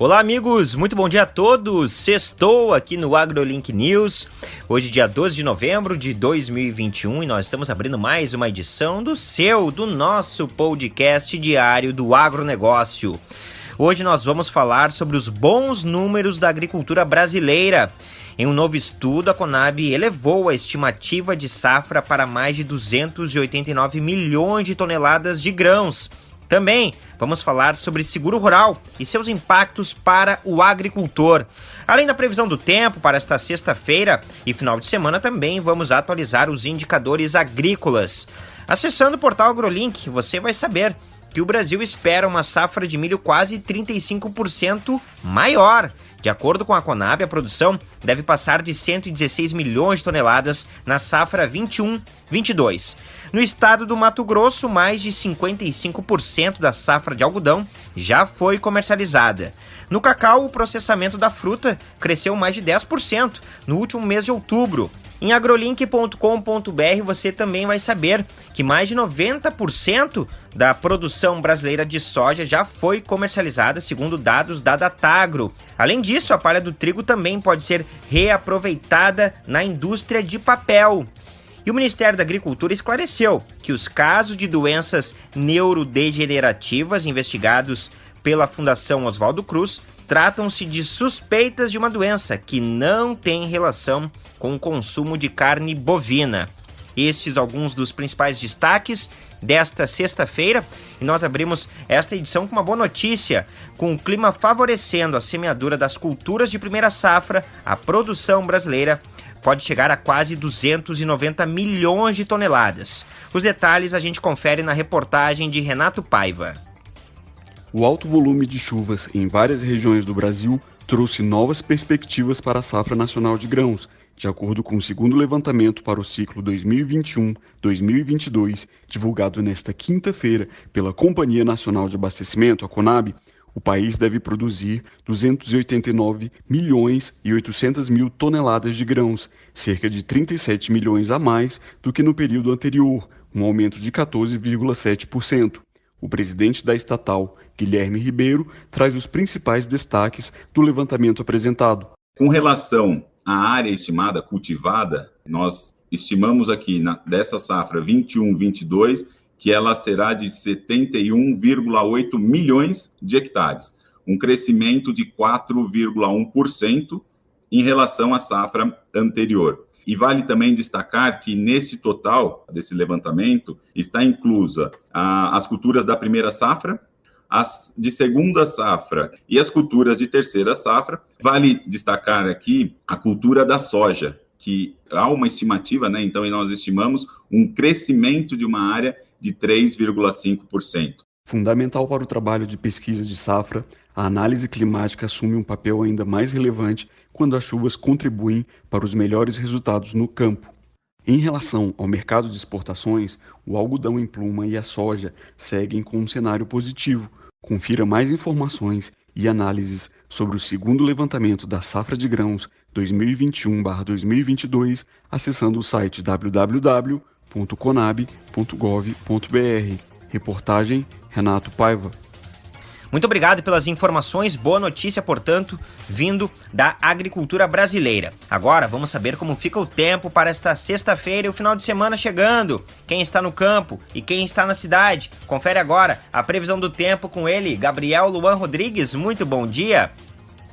Olá, amigos, muito bom dia a todos. Sextou aqui no AgroLink News. Hoje, dia 12 de novembro de 2021, e nós estamos abrindo mais uma edição do seu, do nosso podcast diário do agronegócio. Hoje nós vamos falar sobre os bons números da agricultura brasileira. Em um novo estudo, a Conab elevou a estimativa de safra para mais de 289 milhões de toneladas de grãos também vamos falar sobre seguro rural e seus impactos para o agricultor. Além da previsão do tempo para esta sexta-feira e final de semana, também vamos atualizar os indicadores agrícolas. Acessando o portal AgroLink, você vai saber que o Brasil espera uma safra de milho quase 35% maior. De acordo com a Conab, a produção deve passar de 116 milhões de toneladas na safra 21-22. No estado do Mato Grosso, mais de 55% da safra de algodão já foi comercializada. No cacau, o processamento da fruta cresceu mais de 10% no último mês de outubro. Em agrolink.com.br você também vai saber que mais de 90% da produção brasileira de soja já foi comercializada, segundo dados da Datagro. Além disso, a palha do trigo também pode ser reaproveitada na indústria de papel. E o Ministério da Agricultura esclareceu que os casos de doenças neurodegenerativas investigados pela Fundação Oswaldo Cruz tratam-se de suspeitas de uma doença que não tem relação com o consumo de carne bovina. Estes alguns dos principais destaques desta sexta-feira e nós abrimos esta edição com uma boa notícia, com o clima favorecendo a semeadura das culturas de primeira safra, a produção brasileira pode chegar a quase 290 milhões de toneladas. Os detalhes a gente confere na reportagem de Renato Paiva. O alto volume de chuvas em várias regiões do Brasil trouxe novas perspectivas para a safra nacional de grãos, de acordo com o segundo levantamento para o ciclo 2021-2022, divulgado nesta quinta-feira pela Companhia Nacional de Abastecimento, a Conab, o país deve produzir 289 milhões e 800 mil toneladas de grãos, cerca de 37 milhões a mais do que no período anterior, um aumento de 14,7%. O presidente da estatal, Guilherme Ribeiro, traz os principais destaques do levantamento apresentado. Com relação à área estimada cultivada, nós estimamos aqui na, dessa safra 21-22 que ela será de 71,8 milhões de hectares, um crescimento de 4,1% em relação à safra anterior. E vale também destacar que nesse total desse levantamento está inclusa a, as culturas da primeira safra, as de segunda safra e as culturas de terceira safra. Vale destacar aqui a cultura da soja, que há uma estimativa, né? Então, nós estimamos um crescimento de uma área de 3,5%. Fundamental para o trabalho de pesquisa de safra, a análise climática assume um papel ainda mais relevante quando as chuvas contribuem para os melhores resultados no campo. Em relação ao mercado de exportações, o algodão em pluma e a soja seguem com um cenário positivo. Confira mais informações e análises sobre o segundo levantamento da safra de grãos 2021-2022 acessando o site www www.conab.gov.br. Reportagem Renato Paiva. Muito obrigado pelas informações. Boa notícia, portanto, vindo da agricultura brasileira. Agora vamos saber como fica o tempo para esta sexta-feira e o final de semana chegando. Quem está no campo e quem está na cidade. Confere agora a previsão do tempo com ele, Gabriel Luan Rodrigues. Muito bom dia.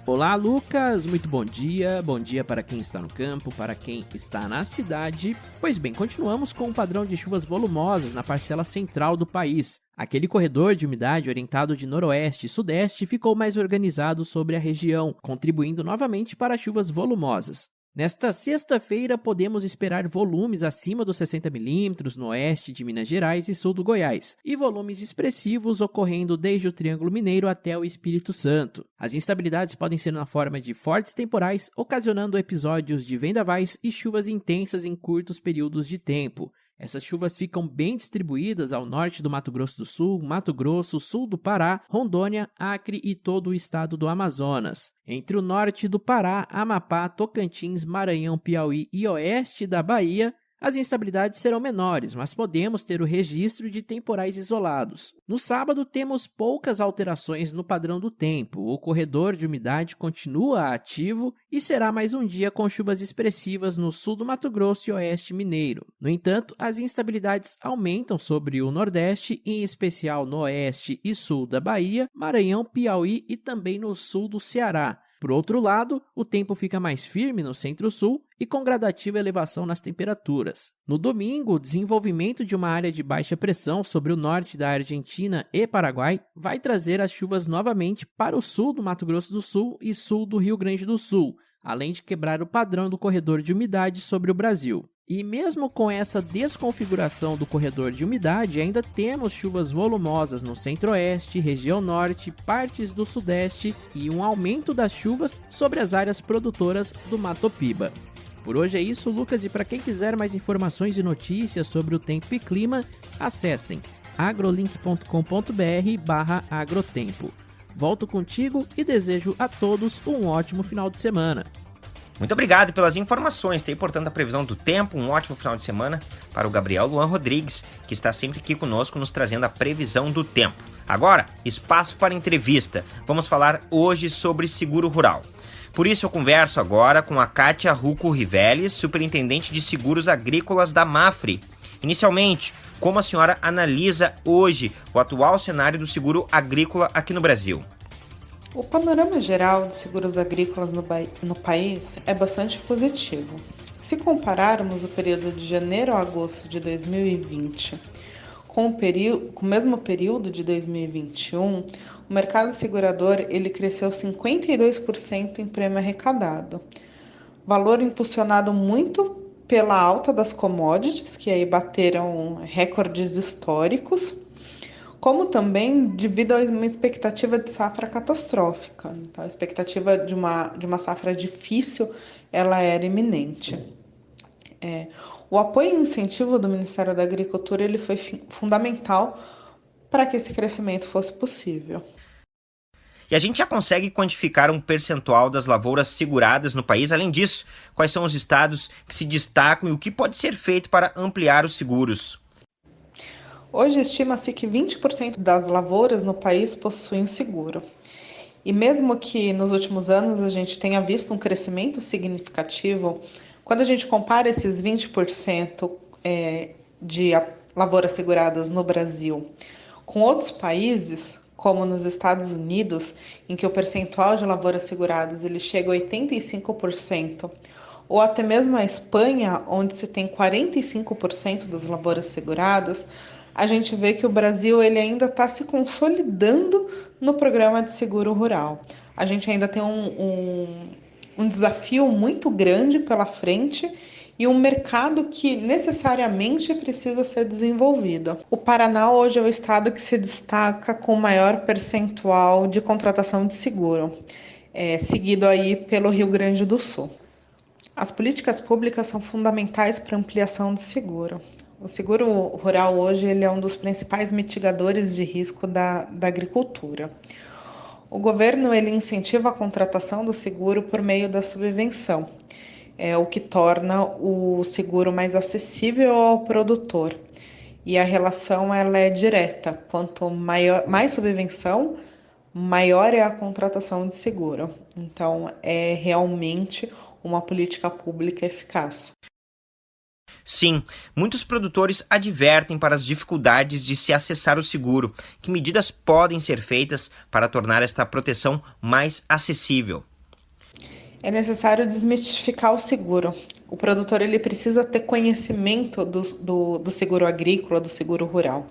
Olá, Lucas. Muito bom dia. Bom dia para quem está no campo, para quem está na cidade. Pois bem, continuamos com um padrão de chuvas volumosas na parcela central do país. Aquele corredor de umidade orientado de noroeste e sudeste ficou mais organizado sobre a região, contribuindo novamente para chuvas volumosas. Nesta sexta-feira, podemos esperar volumes acima dos 60 milímetros no oeste de Minas Gerais e sul do Goiás, e volumes expressivos ocorrendo desde o Triângulo Mineiro até o Espírito Santo. As instabilidades podem ser na forma de fortes temporais, ocasionando episódios de vendavais e chuvas intensas em curtos períodos de tempo. Essas chuvas ficam bem distribuídas ao norte do Mato Grosso do Sul, Mato Grosso, sul do Pará, Rondônia, Acre e todo o estado do Amazonas. Entre o norte do Pará, Amapá, Tocantins, Maranhão, Piauí e oeste da Bahia, as instabilidades serão menores, mas podemos ter o registro de temporais isolados. No sábado, temos poucas alterações no padrão do tempo. O corredor de umidade continua ativo e será mais um dia com chuvas expressivas no sul do Mato Grosso e oeste mineiro. No entanto, as instabilidades aumentam sobre o Nordeste, em especial no oeste e sul da Bahia, Maranhão, Piauí e também no sul do Ceará. Por outro lado, o tempo fica mais firme no centro-sul e com gradativa elevação nas temperaturas. No domingo, o desenvolvimento de uma área de baixa pressão sobre o norte da Argentina e Paraguai vai trazer as chuvas novamente para o sul do Mato Grosso do Sul e sul do Rio Grande do Sul, além de quebrar o padrão do corredor de umidade sobre o Brasil. E mesmo com essa desconfiguração do corredor de umidade, ainda temos chuvas volumosas no centro-oeste, região norte, partes do sudeste e um aumento das chuvas sobre as áreas produtoras do Mato Piba. Por hoje é isso, Lucas, e para quem quiser mais informações e notícias sobre o tempo e clima, acessem agrolink.com.br/agrotempo. Volto contigo e desejo a todos um ótimo final de semana. Muito obrigado pelas informações. Tem, portanto, a previsão do tempo. Um ótimo final de semana para o Gabriel Luan Rodrigues, que está sempre aqui conosco, nos trazendo a previsão do tempo. Agora, espaço para entrevista. Vamos falar hoje sobre seguro rural. Por isso, eu converso agora com a Kátia Ruco Riveles, superintendente de seguros agrícolas da Mafre. Inicialmente, como a senhora analisa hoje o atual cenário do seguro agrícola aqui no Brasil? O panorama geral de seguros agrícolas no, no, país é bastante positivo. Se compararmos o período de janeiro a agosto de 2020 com o, com o mesmo período de 2021, o mercado segurador ele cresceu 52% em prêmio arrecadado. Valor impulsionado muito pela alta das commodities, que aí bateram recordes históricos, como também devido a uma expectativa de safra catastrófica. Então, a expectativa de uma, de uma safra difícil, ela era iminente. É, o apoio e incentivo do Ministério da Agricultura ele foi fundamental para que esse crescimento fosse possível. E a gente já consegue quantificar um percentual das lavouras seguradas no país. Além disso, quais são os estados que se destacam e o que pode ser feito para ampliar os seguros? Hoje estima-se que 20% das lavouras no país possuem seguro. E mesmo que nos últimos anos a gente tenha visto um crescimento significativo, quando a gente compara esses 20% é, de lavouras seguradas no Brasil com outros países, como nos Estados Unidos, em que o percentual de lavouras seguradas ele chega a 85%, ou até mesmo a Espanha, onde se tem 45% das lavouras seguradas, a gente vê que o Brasil ele ainda está se consolidando no programa de seguro rural. A gente ainda tem um, um, um desafio muito grande pela frente e um mercado que necessariamente precisa ser desenvolvido. O Paraná hoje é o estado que se destaca com maior percentual de contratação de seguro, é, seguido aí pelo Rio Grande do Sul. As políticas públicas são fundamentais para a ampliação do seguro. O seguro rural hoje ele é um dos principais mitigadores de risco da, da agricultura. O governo ele incentiva a contratação do seguro por meio da subvenção, é o que torna o seguro mais acessível ao produtor. E a relação ela é direta. Quanto maior, mais subvenção, maior é a contratação de seguro. Então, é realmente uma política pública eficaz. Sim, muitos produtores advertem para as dificuldades de se acessar o seguro. Que medidas podem ser feitas para tornar esta proteção mais acessível? É necessário desmistificar o seguro. O produtor ele precisa ter conhecimento do, do, do seguro agrícola, do seguro rural.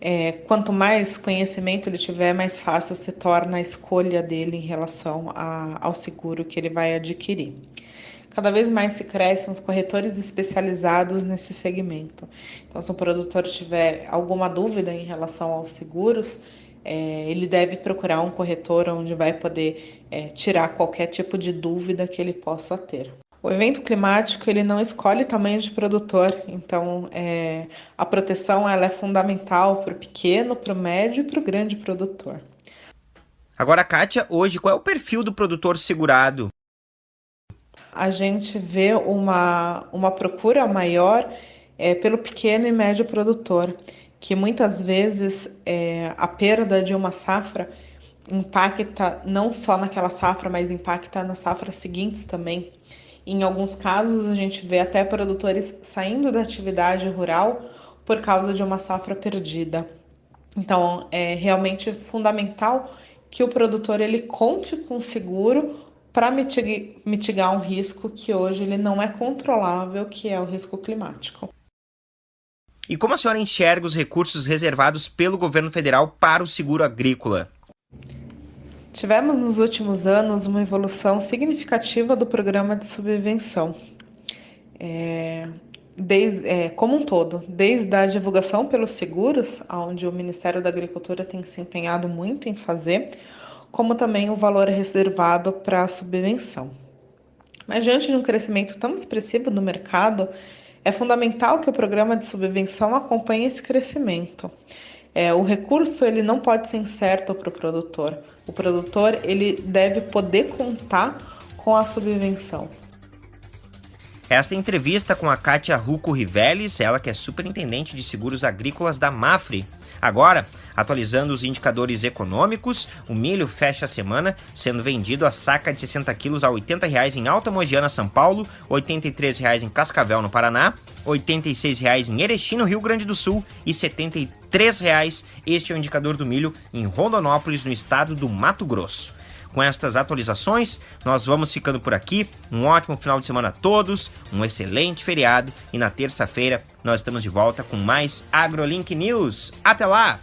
É, quanto mais conhecimento ele tiver, mais fácil se torna a escolha dele em relação a, ao seguro que ele vai adquirir. Cada vez mais se crescem os corretores especializados nesse segmento. Então, se o produtor tiver alguma dúvida em relação aos seguros, é, ele deve procurar um corretor onde vai poder é, tirar qualquer tipo de dúvida que ele possa ter. O evento climático ele não escolhe tamanho de produtor, então é, a proteção ela é fundamental para o pequeno, para o médio e para o grande produtor. Agora, Kátia, hoje qual é o perfil do produtor segurado? a gente vê uma, uma procura maior é, pelo pequeno e médio produtor, que muitas vezes é, a perda de uma safra impacta não só naquela safra, mas impacta nas safras seguintes também. Em alguns casos, a gente vê até produtores saindo da atividade rural por causa de uma safra perdida. Então, é realmente fundamental que o produtor ele conte com seguro para mitigar, um risco que hoje ele não é controlável, que é o risco climático. E como a senhora enxerga os recursos reservados pelo governo federal para o seguro agrícola? Tivemos nos últimos anos uma evolução significativa do programa de subvenção, é, desde, é, como um todo, desde a divulgação pelos seguros, onde o Ministério da Agricultura tem se empenhado muito em fazer, como também o valor reservado para a subvenção. Mas diante de um crescimento tão expressivo do mercado, é fundamental que o programa de subvenção acompanhe esse crescimento. É, o recurso ele não pode ser incerto para o produtor. O produtor ele deve poder contar com a subvenção. Esta entrevista com a Kátia Ruco Riveles, ela que é superintendente de seguros agrícolas da Mafre. Agora, atualizando os indicadores econômicos, o milho fecha a semana sendo vendido a saca de 60 quilos a R$ 80,00 em Alta Mogiana, São Paulo, R$ 83,00 em Cascavel, no Paraná, R$ 86,00 em Erechim, no Rio Grande do Sul e R$ 73,00. Este é o indicador do milho em Rondonópolis, no estado do Mato Grosso. Com estas atualizações, nós vamos ficando por aqui. Um ótimo final de semana a todos, um excelente feriado e na terça-feira nós estamos de volta com mais AgroLink News. Até lá!